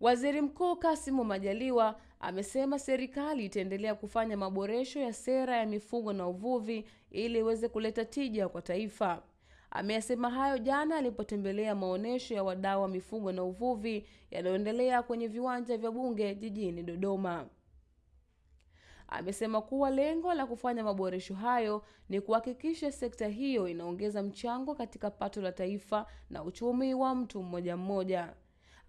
Waziri Mkuu Kassim Majaliwa amesema serikali itaendelea kufanya maboresho ya sera ya mifugo na uvuvi ili iweze kuleta tija kwa taifa. Ameyasema hayo jana alipotembelea maonyesho ya wadau wa mifugo na uvuvi yanayoendelea kwenye viwanja vya Bunge jijini Dodoma. Amesema kuwa lengo la kufanya maboresho hayo ni kuhakikisha sekta hiyo inaongeza mchango katika pato la taifa na uchumi wa mtu mmoja mmoja.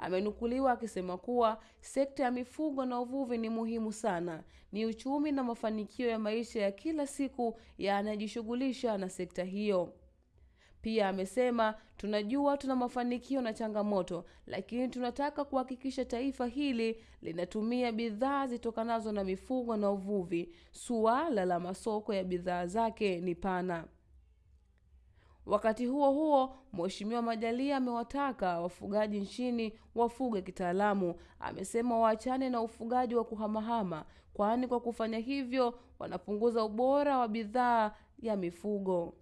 Amenukuliwa akisema kuwa sekta ya mifugo na uvuvi ni muhimu sana, ni uchumi na mafanikio ya maisha ya kila siku ya anayejishughulisha na sekta hiyo. Pia amesema tunajua tuna mafanikio na changamoto, lakini tunataka kuhakikisha taifa hili linatumia bidhaa zitokanazo na mifugo na uvuvi. Suala la masoko ya bidhaa zake ni pana. Wakati huo huo, Mheshimiwa Majalia amewataka wafugaji nchini wafuge kitaalamu. Amesema waachane na ufugaji wa kuhamahama, kwani kwa kufanya hivyo wanapunguza ubora wa bidhaa ya mifugo.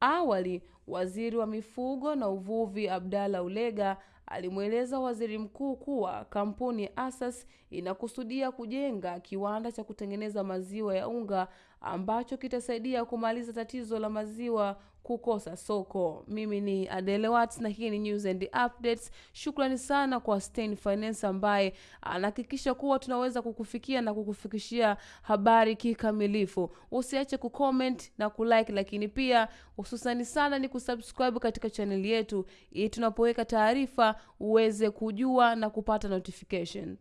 Awali, Waziri wa Mifugo na Uvuvi Abdalla Ulega alimweleza Waziri Mkuu kuwa kampuni ya Asas inakusudia kujenga kiwanda cha kutengeneza maziwa ya unga ambacho kitasaidia kumaliza tatizo la maziwa kukosa soko. Mimi ni Adele Watts na hii ni News and Updates. Shukrani sana kwa Stein Finance ambaye anahakikisha kuwa tunaweza kukufikia na kukufikishia habari kikamilifu. Usiache kucomment na kulike, lakini pia hususani sana ni kusubscribe katika chaneli yetu ili tunapoweka taarifa uweze kujua na kupata notification.